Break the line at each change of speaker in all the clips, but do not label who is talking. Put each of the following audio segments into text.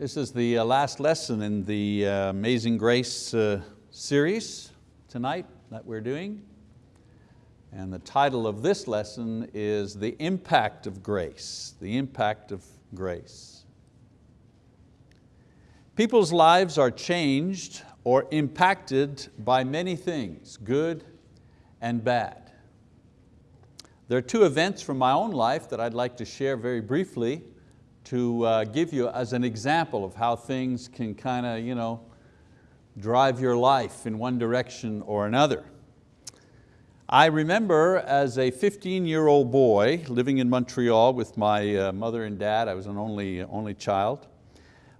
This is the uh, last lesson in the uh, Amazing Grace uh, series tonight that we're doing. And the title of this lesson is The Impact of Grace, the impact of grace. People's lives are changed or impacted by many things, good and bad. There are two events from my own life that I'd like to share very briefly to uh, give you as an example of how things can kind of you know, drive your life in one direction or another. I remember as a 15-year-old boy living in Montreal with my uh, mother and dad, I was an only, only child,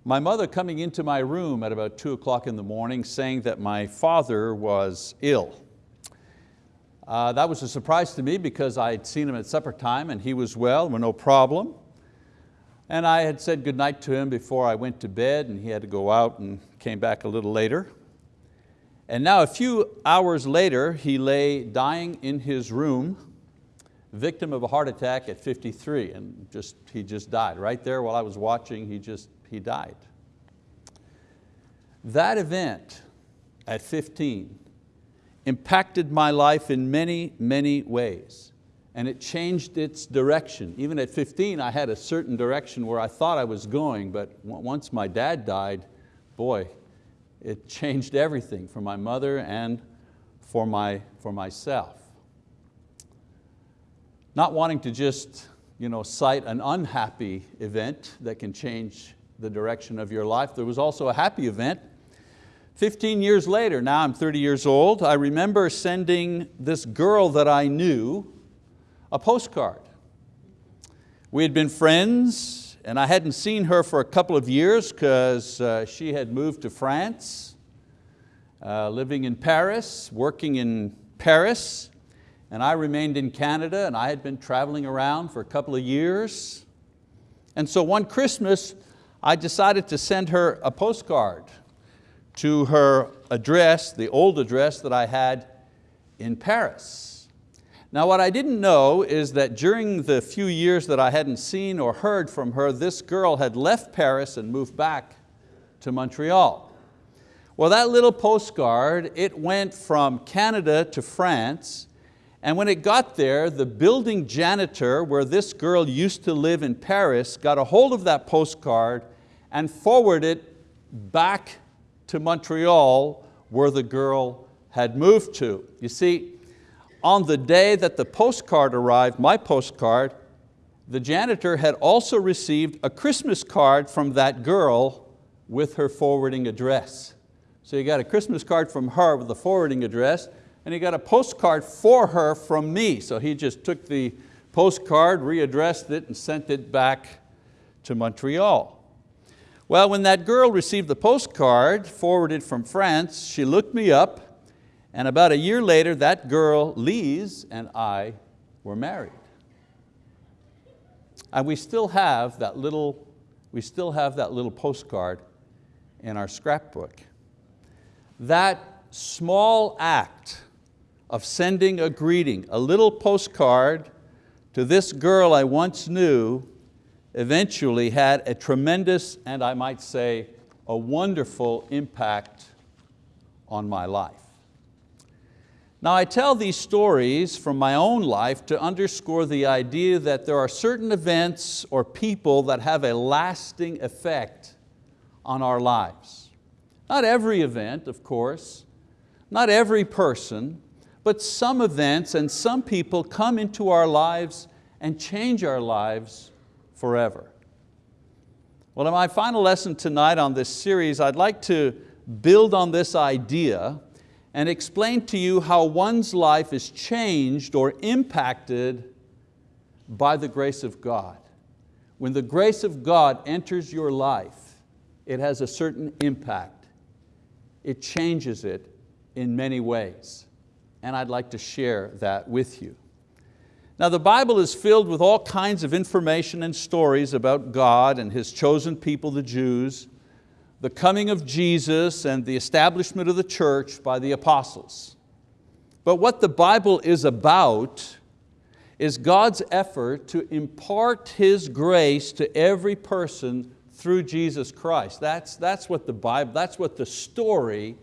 my mother coming into my room at about two o'clock in the morning saying that my father was ill. Uh, that was a surprise to me because I'd seen him at supper time and he was well, no problem. And I had said goodnight to him before I went to bed and he had to go out and came back a little later. And now a few hours later, he lay dying in his room, victim of a heart attack at 53, and just, he just died. Right there while I was watching, he just, he died. That event at 15 impacted my life in many, many ways and it changed its direction. Even at 15, I had a certain direction where I thought I was going, but once my dad died, boy, it changed everything for my mother and for, my, for myself. Not wanting to just you know, cite an unhappy event that can change the direction of your life, there was also a happy event. 15 years later, now I'm 30 years old, I remember sending this girl that I knew a postcard. We had been friends and I hadn't seen her for a couple of years because uh, she had moved to France, uh, living in Paris, working in Paris, and I remained in Canada and I had been traveling around for a couple of years. And so one Christmas, I decided to send her a postcard to her address, the old address that I had in Paris. Now what I didn't know is that during the few years that I hadn't seen or heard from her, this girl had left Paris and moved back to Montreal. Well, that little postcard, it went from Canada to France, and when it got there, the building janitor where this girl used to live in Paris got a hold of that postcard and forwarded it back to Montreal where the girl had moved to. You see, on the day that the postcard arrived, my postcard, the janitor had also received a Christmas card from that girl with her forwarding address. So he got a Christmas card from her with the forwarding address, and he got a postcard for her from me. So he just took the postcard, readdressed it, and sent it back to Montreal. Well, when that girl received the postcard forwarded from France, she looked me up and about a year later, that girl, Lise, and I were married. And we still have that little, we still have that little postcard in our scrapbook. That small act of sending a greeting, a little postcard to this girl I once knew, eventually had a tremendous, and I might say, a wonderful impact on my life. Now I tell these stories from my own life to underscore the idea that there are certain events or people that have a lasting effect on our lives. Not every event, of course, not every person, but some events and some people come into our lives and change our lives forever. Well, in my final lesson tonight on this series, I'd like to build on this idea and explain to you how one's life is changed or impacted by the grace of God. When the grace of God enters your life, it has a certain impact. It changes it in many ways. And I'd like to share that with you. Now the Bible is filled with all kinds of information and stories about God and His chosen people, the Jews, the coming of Jesus and the establishment of the church by the apostles. But what the Bible is about is God's effort to impart His grace to every person through Jesus Christ. That's, that's what the Bible, that's what the story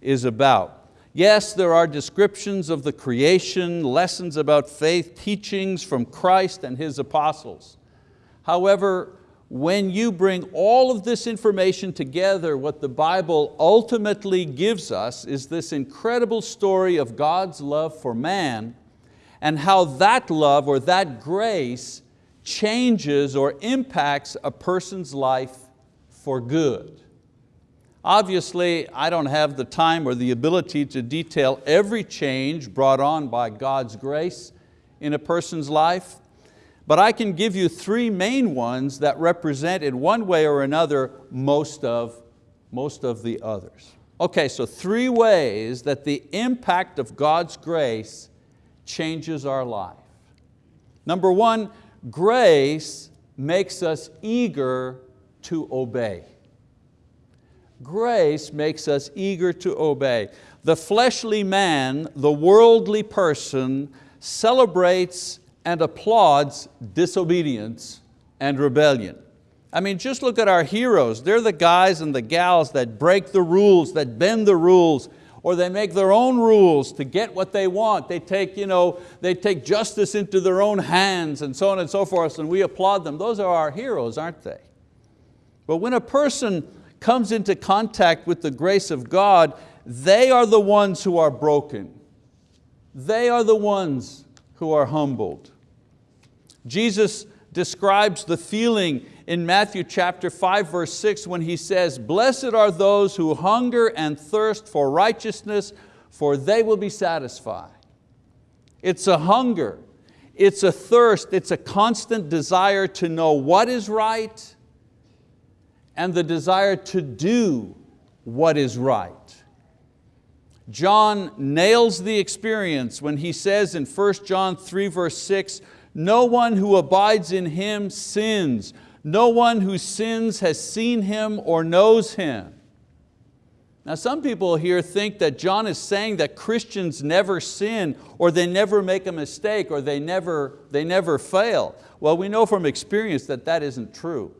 is about. Yes, there are descriptions of the creation, lessons about faith, teachings from Christ and His apostles. However, when you bring all of this information together, what the Bible ultimately gives us is this incredible story of God's love for man and how that love or that grace changes or impacts a person's life for good. Obviously, I don't have the time or the ability to detail every change brought on by God's grace in a person's life, but I can give you three main ones that represent in one way or another most of, most of the others. Okay, so three ways that the impact of God's grace changes our life. Number one, grace makes us eager to obey. Grace makes us eager to obey. The fleshly man, the worldly person, celebrates and applauds disobedience and rebellion. I mean, just look at our heroes. They're the guys and the gals that break the rules, that bend the rules, or they make their own rules to get what they want. They take, you know, they take justice into their own hands and so on and so forth, and we applaud them. Those are our heroes, aren't they? But when a person comes into contact with the grace of God, they are the ones who are broken. They are the ones who are humbled. Jesus describes the feeling in Matthew chapter 5 verse 6 when he says, blessed are those who hunger and thirst for righteousness, for they will be satisfied. It's a hunger, it's a thirst, it's a constant desire to know what is right and the desire to do what is right. John nails the experience when he says in 1 John 3 verse 6, no one who abides in Him sins. No one who sins has seen Him or knows Him. Now some people here think that John is saying that Christians never sin or they never make a mistake or they never, they never fail. Well, we know from experience that that isn't true.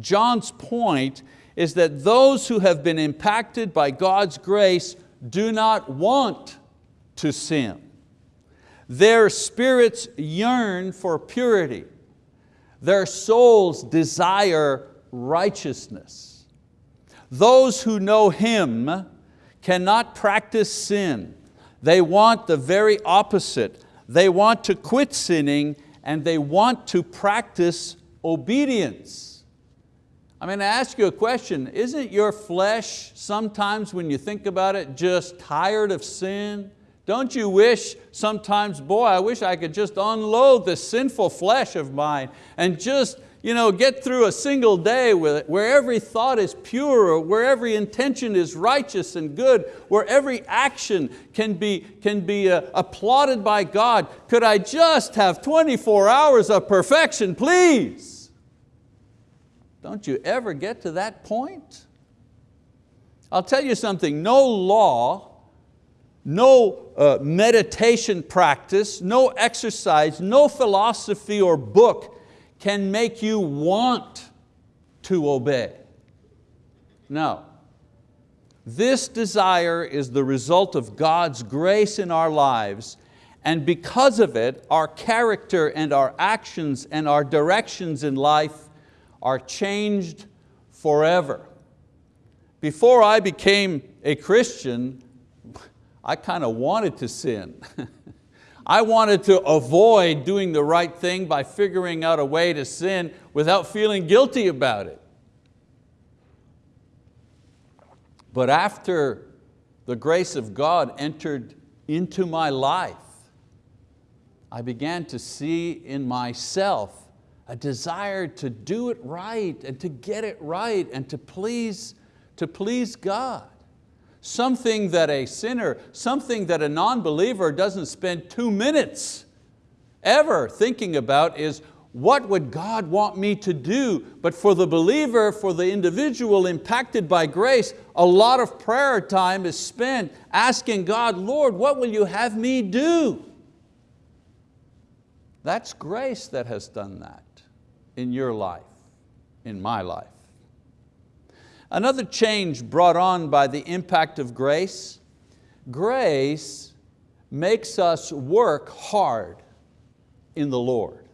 John's point is that those who have been impacted by God's grace do not want to sin. Their spirits yearn for purity. Their souls desire righteousness. Those who know Him cannot practice sin. They want the very opposite. They want to quit sinning and they want to practice obedience. I mean, I ask you a question, isn't your flesh sometimes when you think about it just tired of sin? Don't you wish sometimes, boy, I wish I could just unload this sinful flesh of mine and just you know, get through a single day with it, where every thought is pure, where every intention is righteous and good, where every action can be, can be uh, applauded by God. Could I just have 24 hours of perfection, please? Don't you ever get to that point? I'll tell you something, no law, no uh, meditation practice, no exercise, no philosophy or book can make you want to obey. No. This desire is the result of God's grace in our lives and because of it, our character and our actions and our directions in life are changed forever. Before I became a Christian, I kind of wanted to sin. I wanted to avoid doing the right thing by figuring out a way to sin without feeling guilty about it. But after the grace of God entered into my life, I began to see in myself a desire to do it right and to get it right and to please, to please God. Something that a sinner, something that a non-believer doesn't spend two minutes ever thinking about is what would God want me to do? But for the believer, for the individual impacted by grace, a lot of prayer time is spent asking God, Lord, what will you have me do? That's grace that has done that in your life. in my life. Another change brought on by the impact of grace, grace makes us work hard in the Lord.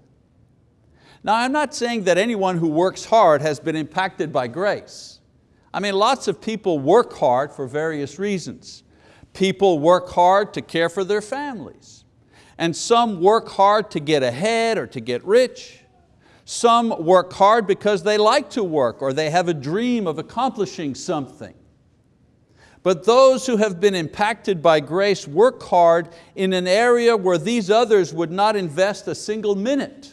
Now I'm not saying that anyone who works hard has been impacted by grace. I mean, lots of people work hard for various reasons. People work hard to care for their families. And some work hard to get ahead or to get rich. Some work hard because they like to work or they have a dream of accomplishing something. But those who have been impacted by grace work hard in an area where these others would not invest a single minute.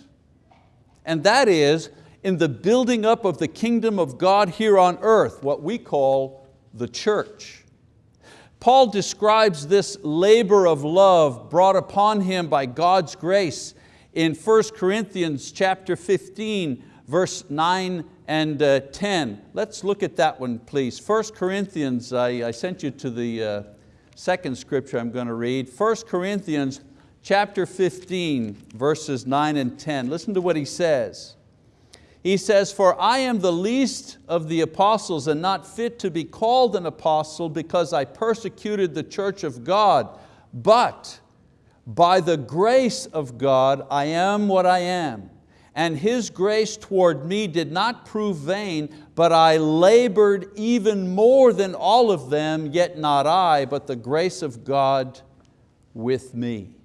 And that is in the building up of the kingdom of God here on earth, what we call the church. Paul describes this labor of love brought upon him by God's grace in 1 Corinthians chapter 15, verse 9 and uh, 10. Let's look at that one, please. 1 Corinthians, I, I sent you to the uh, second scripture I'm going to read. 1 Corinthians chapter 15, verses 9 and 10. Listen to what he says. He says, for I am the least of the apostles and not fit to be called an apostle because I persecuted the church of God, but by the grace of God, I am what I am. And His grace toward me did not prove vain, but I labored even more than all of them, yet not I, but the grace of God with me.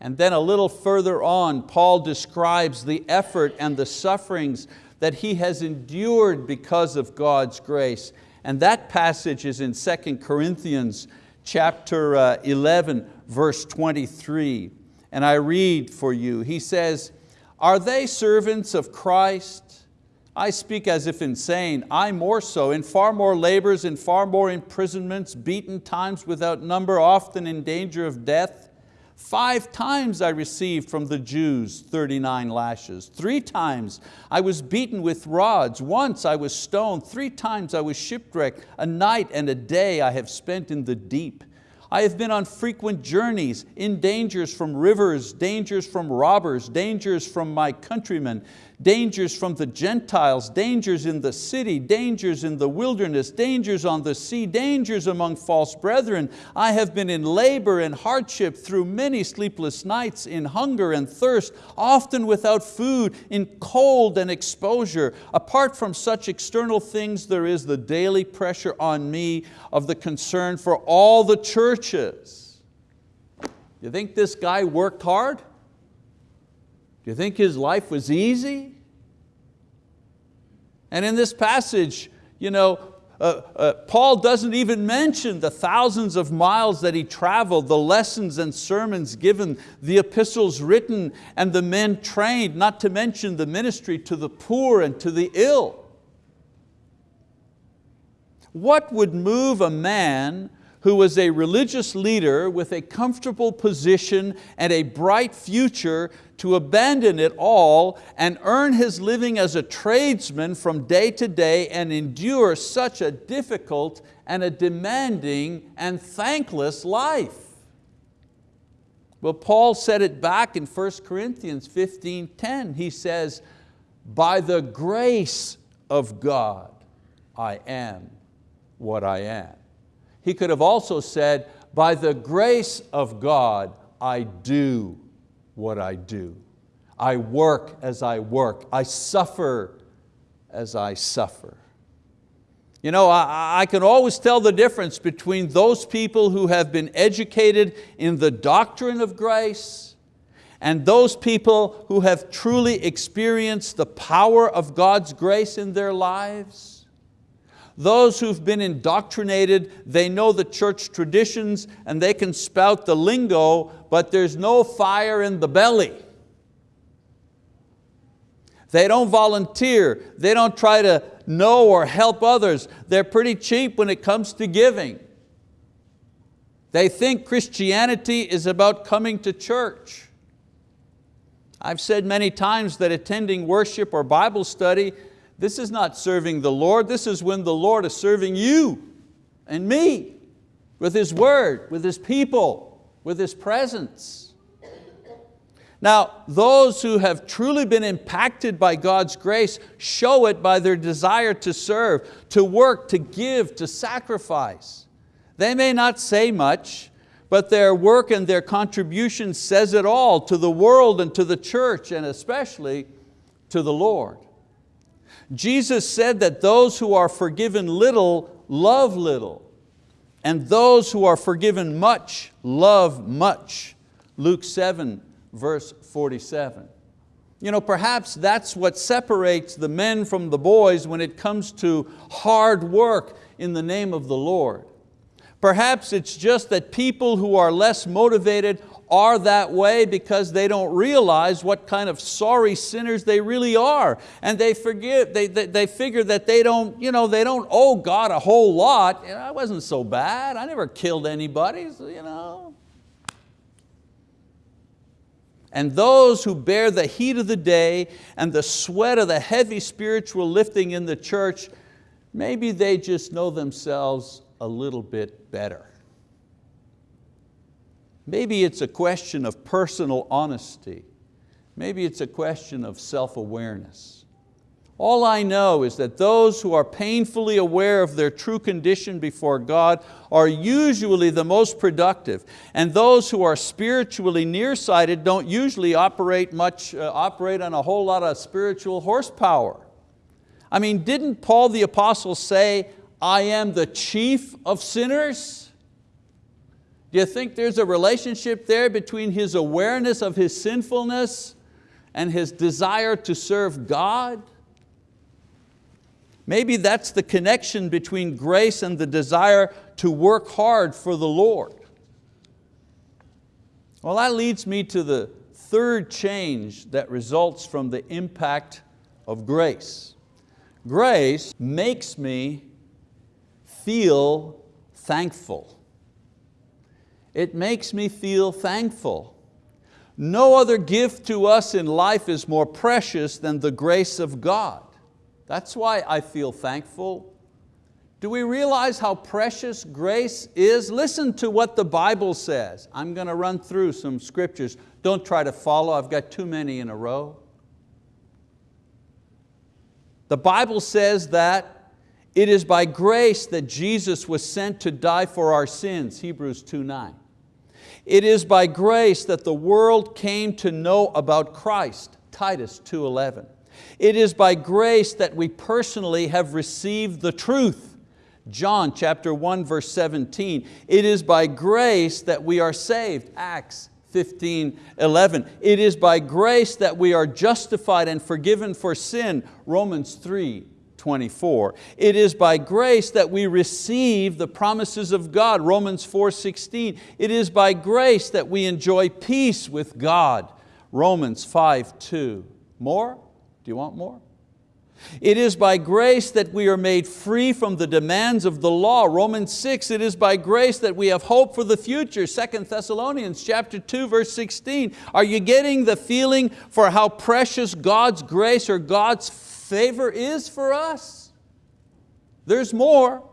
And then a little further on, Paul describes the effort and the sufferings that he has endured because of God's grace. And that passage is in 2 Corinthians chapter uh, 11, verse 23. And I read for you, he says, are they servants of Christ? I speak as if insane, I more so, in far more labors, in far more imprisonments, beaten times without number, often in danger of death. Five times I received from the Jews 39 lashes. Three times I was beaten with rods. Once I was stoned. Three times I was shipwrecked. A night and a day I have spent in the deep. I have been on frequent journeys, in dangers from rivers, dangers from robbers, dangers from my countrymen, dangers from the Gentiles, dangers in the city, dangers in the wilderness, dangers on the sea, dangers among false brethren. I have been in labor and hardship through many sleepless nights, in hunger and thirst, often without food, in cold and exposure. Apart from such external things, there is the daily pressure on me of the concern for all the churches. You think this guy worked hard? Do you think his life was easy? And in this passage, you know, uh, uh, Paul doesn't even mention the thousands of miles that he traveled, the lessons and sermons given, the epistles written, and the men trained, not to mention the ministry to the poor and to the ill. What would move a man who was a religious leader with a comfortable position and a bright future to abandon it all and earn his living as a tradesman from day to day and endure such a difficult and a demanding and thankless life. Well, Paul said it back in 1 Corinthians 15, 10. He says, by the grace of God, I am what I am. He could have also said, by the grace of God, I do what I do. I work as I work. I suffer as I suffer. You know, I, I, can always tell the difference between those people who have been educated in the doctrine of grace and those people who have truly experienced the power of God's grace in their lives. Those who've been indoctrinated, they know the church traditions and they can spout the lingo, but there's no fire in the belly. They don't volunteer. They don't try to know or help others. They're pretty cheap when it comes to giving. They think Christianity is about coming to church. I've said many times that attending worship or Bible study this is not serving the Lord, this is when the Lord is serving you and me with His word, with His people, with His presence. Now, those who have truly been impacted by God's grace show it by their desire to serve, to work, to give, to sacrifice. They may not say much, but their work and their contribution says it all to the world and to the church and especially to the Lord. Jesus said that those who are forgiven little love little and those who are forgiven much love much. Luke 7 verse 47. You know, perhaps that's what separates the men from the boys when it comes to hard work in the name of the Lord. Perhaps it's just that people who are less motivated are that way because they don't realize what kind of sorry sinners they really are. And they, forgive, they, they, they figure that they don't, you know, they don't owe God a whole lot. You know, I wasn't so bad, I never killed anybody. So, you know. And those who bear the heat of the day and the sweat of the heavy spiritual lifting in the church, maybe they just know themselves a little bit better. Maybe it's a question of personal honesty. Maybe it's a question of self-awareness. All I know is that those who are painfully aware of their true condition before God are usually the most productive, and those who are spiritually nearsighted don't usually operate, much, uh, operate on a whole lot of spiritual horsepower. I mean, didn't Paul the apostle say, I am the chief of sinners? Do you think there's a relationship there between his awareness of his sinfulness and his desire to serve God? Maybe that's the connection between grace and the desire to work hard for the Lord. Well, that leads me to the third change that results from the impact of grace. Grace makes me feel thankful. It makes me feel thankful. No other gift to us in life is more precious than the grace of God. That's why I feel thankful. Do we realize how precious grace is? Listen to what the Bible says. I'm going to run through some scriptures. Don't try to follow, I've got too many in a row. The Bible says that it is by grace that Jesus was sent to die for our sins, Hebrews 2.9. It is by grace that the world came to know about Christ, Titus 2.11. It is by grace that we personally have received the truth. John chapter 1 verse 17. It is by grace that we are saved. Acts 15, 11. It is by grace that we are justified and forgiven for sin. Romans 3, 24. It is by grace that we receive the promises of God. Romans 4, 16. It is by grace that we enjoy peace with God. Romans 5, 2. More? Do you want more? It is by grace that we are made free from the demands of the law. Romans 6, it is by grace that we have hope for the future. 2 Thessalonians chapter 2, verse 16. Are you getting the feeling for how precious God's grace or God's favor is for us? There's more.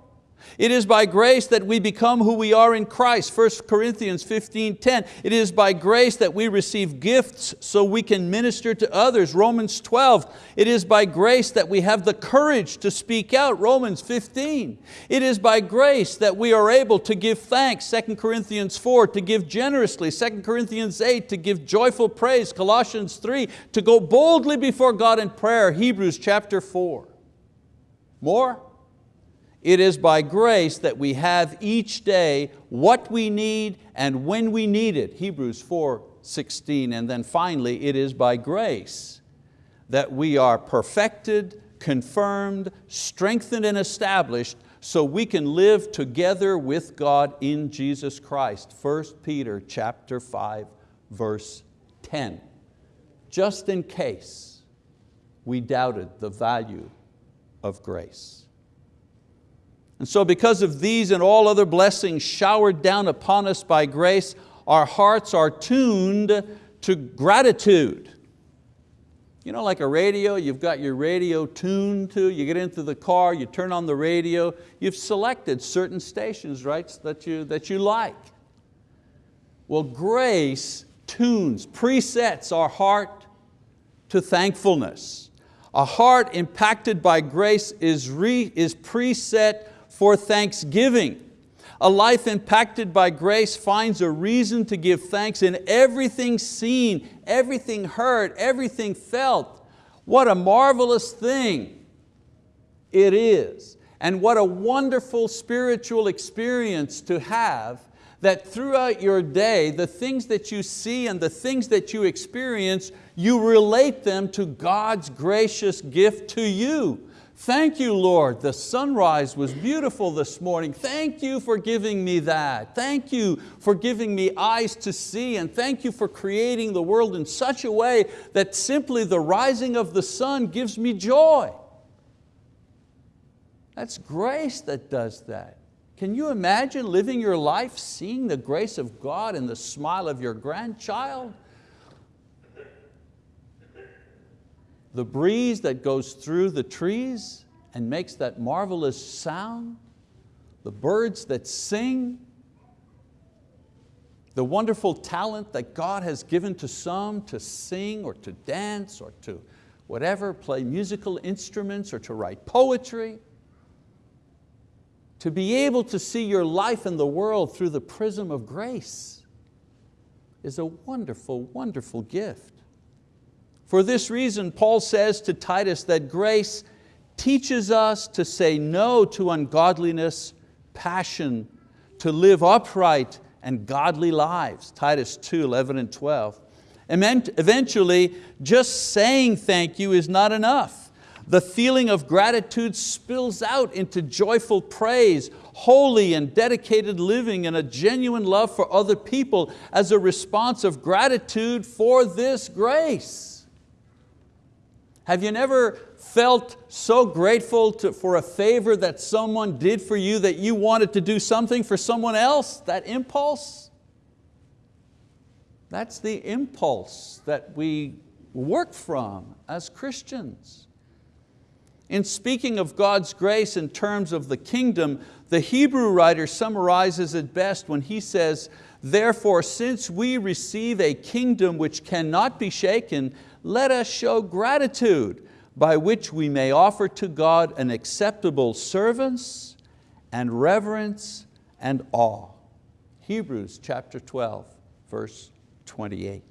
It is by grace that we become who we are in Christ. 1 Corinthians 15, 10. It is by grace that we receive gifts so we can minister to others. Romans 12. It is by grace that we have the courage to speak out. Romans 15. It is by grace that we are able to give thanks. 2 Corinthians 4. To give generously. 2 Corinthians 8. To give joyful praise. Colossians 3. To go boldly before God in prayer. Hebrews chapter 4. More? It is by grace that we have each day what we need and when we need it, Hebrews 4, 16. And then finally, it is by grace that we are perfected, confirmed, strengthened and established so we can live together with God in Jesus Christ. 1 Peter chapter 5, verse 10. Just in case we doubted the value of grace. And so because of these and all other blessings showered down upon us by grace, our hearts are tuned to gratitude. You know, like a radio, you've got your radio tuned to, you get into the car, you turn on the radio, you've selected certain stations, right, that you, that you like. Well, grace tunes, presets our heart to thankfulness. A heart impacted by grace is, re, is preset for thanksgiving. A life impacted by grace finds a reason to give thanks in everything seen, everything heard, everything felt. What a marvelous thing it is. And what a wonderful spiritual experience to have that throughout your day, the things that you see and the things that you experience, you relate them to God's gracious gift to you. Thank you, Lord, the sunrise was beautiful this morning. Thank you for giving me that. Thank you for giving me eyes to see and thank you for creating the world in such a way that simply the rising of the sun gives me joy. That's grace that does that. Can you imagine living your life seeing the grace of God in the smile of your grandchild? The breeze that goes through the trees and makes that marvelous sound, the birds that sing, the wonderful talent that God has given to some to sing or to dance or to whatever, play musical instruments or to write poetry to be able to see your life in the world through the prism of grace is a wonderful, wonderful gift. For this reason, Paul says to Titus that grace teaches us to say no to ungodliness, passion, to live upright and godly lives, Titus 2, 11 and 12. And eventually, just saying thank you is not enough. The feeling of gratitude spills out into joyful praise, holy and dedicated living and a genuine love for other people as a response of gratitude for this grace. Have you never felt so grateful to, for a favor that someone did for you that you wanted to do something for someone else, that impulse? That's the impulse that we work from as Christians. In speaking of God's grace in terms of the kingdom, the Hebrew writer summarizes it best when he says, Therefore, since we receive a kingdom which cannot be shaken, let us show gratitude by which we may offer to God an acceptable service and reverence and awe. Hebrews chapter 12, verse 28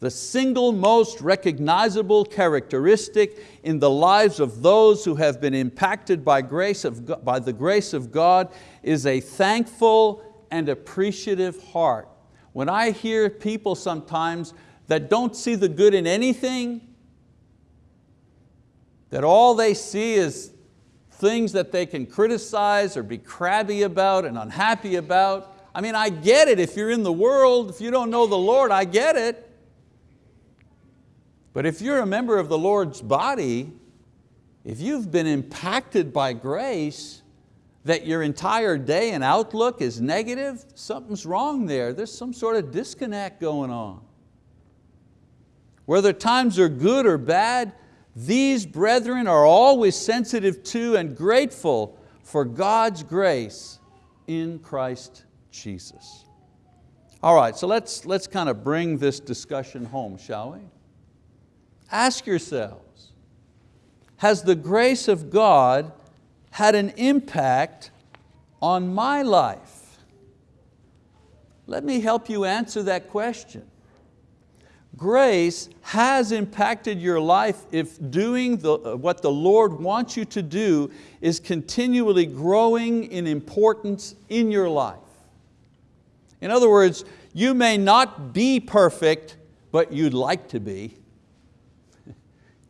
the single most recognizable characteristic in the lives of those who have been impacted by, grace of by the grace of God is a thankful and appreciative heart. When I hear people sometimes that don't see the good in anything, that all they see is things that they can criticize or be crabby about and unhappy about. I mean, I get it if you're in the world, if you don't know the Lord, I get it. But if you're a member of the Lord's body, if you've been impacted by grace, that your entire day and outlook is negative, something's wrong there. There's some sort of disconnect going on. Whether times are good or bad, these brethren are always sensitive to and grateful for God's grace in Christ Jesus. All right, so let's, let's kind of bring this discussion home, shall we? Ask yourselves, has the grace of God had an impact on my life? Let me help you answer that question. Grace has impacted your life if doing the, uh, what the Lord wants you to do is continually growing in importance in your life. In other words, you may not be perfect, but you'd like to be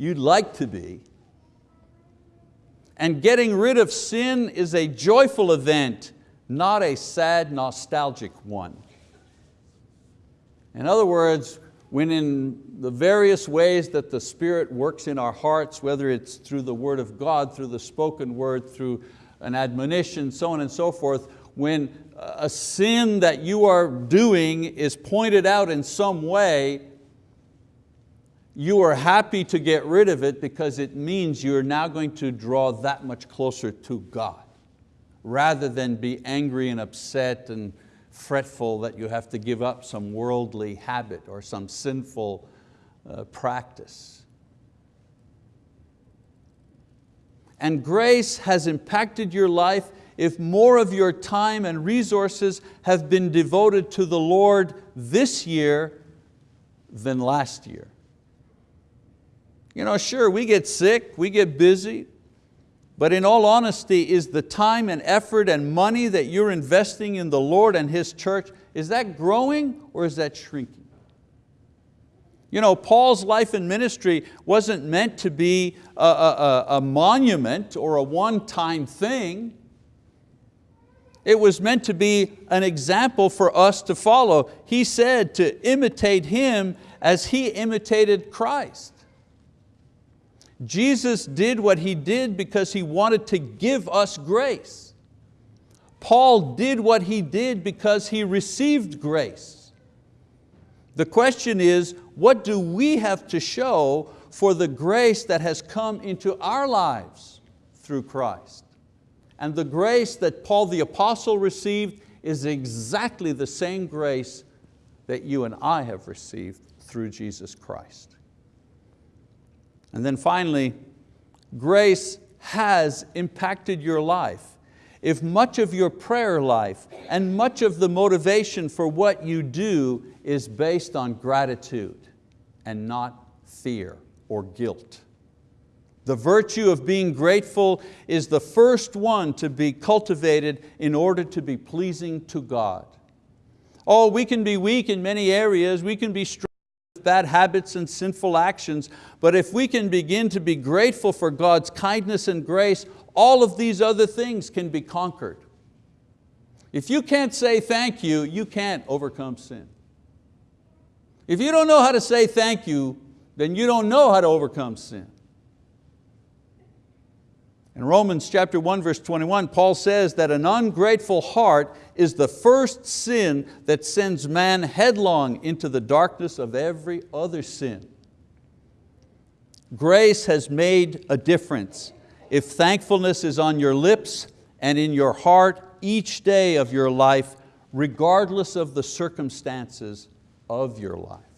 you'd like to be. And getting rid of sin is a joyful event, not a sad, nostalgic one. In other words, when in the various ways that the Spirit works in our hearts, whether it's through the word of God, through the spoken word, through an admonition, so on and so forth, when a sin that you are doing is pointed out in some way, you are happy to get rid of it because it means you're now going to draw that much closer to God rather than be angry and upset and fretful that you have to give up some worldly habit or some sinful uh, practice. And grace has impacted your life if more of your time and resources have been devoted to the Lord this year than last year. You know, sure, we get sick, we get busy, but in all honesty, is the time and effort and money that you're investing in the Lord and His church, is that growing or is that shrinking? You know, Paul's life and ministry wasn't meant to be a, a, a monument or a one-time thing. It was meant to be an example for us to follow. He said to imitate Him as He imitated Christ. Jesus did what He did because He wanted to give us grace. Paul did what he did because he received grace. The question is, what do we have to show for the grace that has come into our lives through Christ? And the grace that Paul the apostle received is exactly the same grace that you and I have received through Jesus Christ. And then finally, grace has impacted your life. If much of your prayer life and much of the motivation for what you do is based on gratitude and not fear or guilt. The virtue of being grateful is the first one to be cultivated in order to be pleasing to God. Oh, we can be weak in many areas, we can be strong bad habits and sinful actions, but if we can begin to be grateful for God's kindness and grace, all of these other things can be conquered. If you can't say thank you, you can't overcome sin. If you don't know how to say thank you, then you don't know how to overcome sin. In Romans chapter 1 verse 21, Paul says that an ungrateful heart is the first sin that sends man headlong into the darkness of every other sin. Grace has made a difference. If thankfulness is on your lips and in your heart each day of your life, regardless of the circumstances of your life.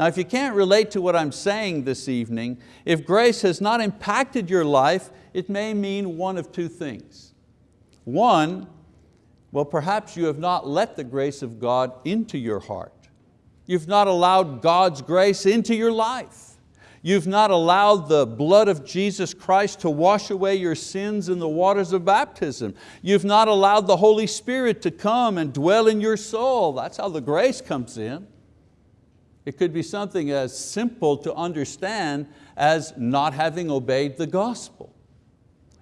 Now if you can't relate to what I'm saying this evening, if grace has not impacted your life, it may mean one of two things. One, well perhaps you have not let the grace of God into your heart. You've not allowed God's grace into your life. You've not allowed the blood of Jesus Christ to wash away your sins in the waters of baptism. You've not allowed the Holy Spirit to come and dwell in your soul. That's how the grace comes in. It could be something as simple to understand as not having obeyed the gospel.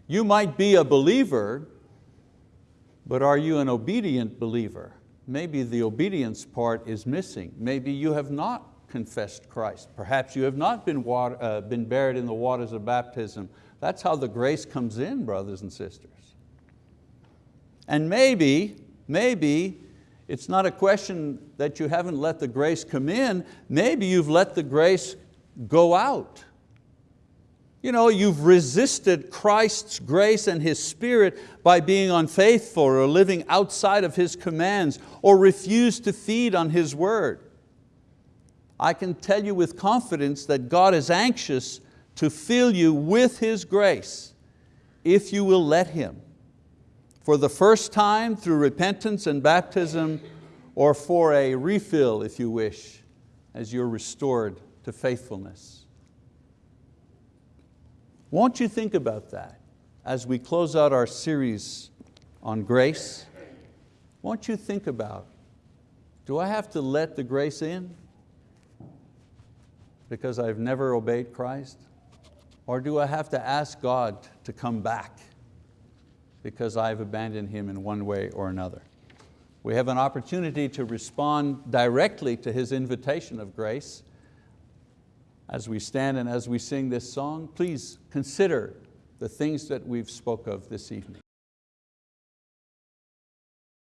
You might be a believer, but are you an obedient believer? Maybe the obedience part is missing. Maybe you have not confessed Christ. Perhaps you have not been, water, uh, been buried in the waters of baptism. That's how the grace comes in, brothers and sisters. And maybe, maybe it's not a question that you haven't let the grace come in, maybe you've let the grace go out. You know, you've resisted Christ's grace and His Spirit by being unfaithful or living outside of His commands or refused to feed on His word. I can tell you with confidence that God is anxious to fill you with His grace if you will let Him. For the first time through repentance and baptism or for a refill if you wish as you're restored to faithfulness. Won't you think about that as we close out our series on grace? Won't you think about, do I have to let the grace in? because I've never obeyed Christ? Or do I have to ask God to come back because I've abandoned Him in one way or another? We have an opportunity to respond directly to His invitation of grace. As we stand and as we sing this song, please consider the things that we've spoke of this evening.